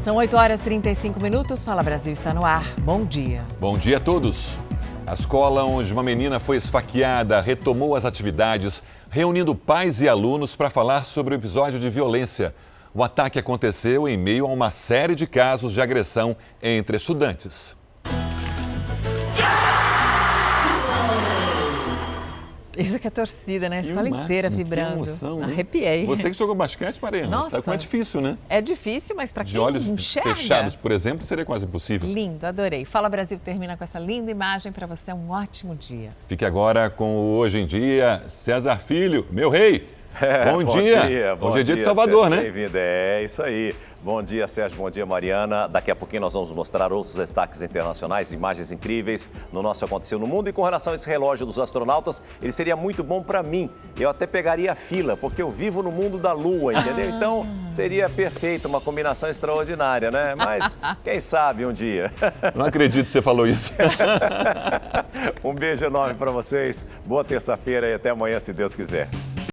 São 8 horas e 35 minutos. Fala Brasil está no ar. Bom dia. Bom dia a todos. A escola onde uma menina foi esfaqueada retomou as atividades, reunindo pais e alunos para falar sobre o episódio de violência. O ataque aconteceu em meio a uma série de casos de agressão entre estudantes. Isso que é torcida, né? A escola máximo, inteira que vibrando. emoção, né? Arrepiei. Você que jogou basquete, Mariana, Nossa. sabe como é difícil, né? É difícil, mas para De quem olhos enxerga... fechados, por exemplo, seria quase impossível. Lindo, adorei. Fala Brasil termina com essa linda imagem para você. Um ótimo dia. Fique agora com o Hoje em Dia, César Filho, meu rei. É, bom, dia. Bom Hoje é dia de Salvador, Sérgio, né? Bem-vindo, é isso aí. Bom dia, Sérgio. Bom dia, Mariana. Daqui a pouquinho nós vamos mostrar outros destaques internacionais, imagens incríveis no nosso Aconteceu no Mundo. E com relação a esse relógio dos astronautas, ele seria muito bom para mim. Eu até pegaria a fila, porque eu vivo no mundo da Lua, entendeu? Então seria perfeito, uma combinação extraordinária, né? Mas quem sabe um dia. Não acredito que você falou isso. um beijo enorme para vocês. Boa terça-feira e até amanhã, se Deus quiser.